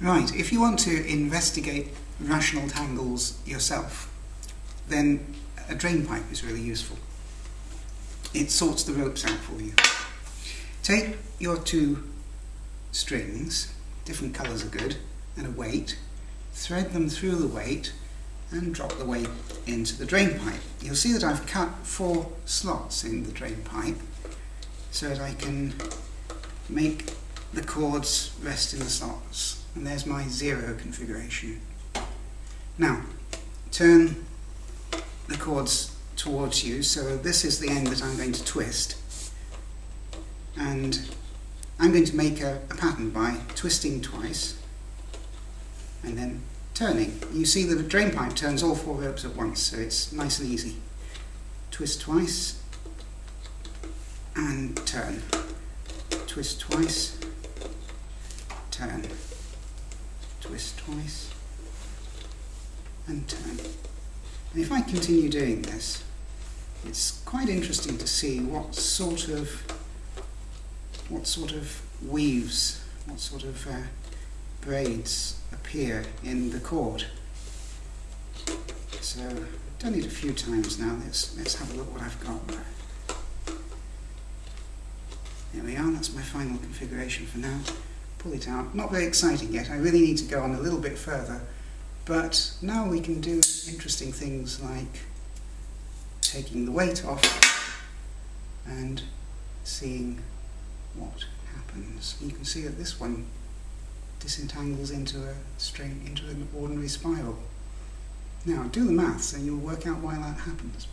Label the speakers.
Speaker 1: Right, if you want to investigate rational tangles yourself, then a drain pipe is really useful. It sorts the ropes out for you. Take your two strings, different colours are good, and a weight, thread them through the weight and drop the weight into the drain pipe. You'll see that I've cut four slots in the drain pipe so that I can make the cords rest in the slots. And there's my zero configuration. Now, turn the cords towards you, so this is the end that I'm going to twist. And I'm going to make a, a pattern by twisting twice and then turning. You see that a drain pipe turns all four ropes at once, so it's nice and easy. Twist twice and turn. Twist twice, turn. Twist twice and turn. And if I continue doing this, it's quite interesting to see what sort of what sort of weaves, what sort of uh, braids appear in the cord. So I've done it a few times now. Let's let's have a look what I've got. There we are. That's my final configuration for now. Pull it out. Not very exciting yet. I really need to go on a little bit further. But now we can do interesting things like taking the weight off and seeing what happens. You can see that this one disentangles into a straight into an ordinary spiral. Now do the maths and you'll work out why that happens.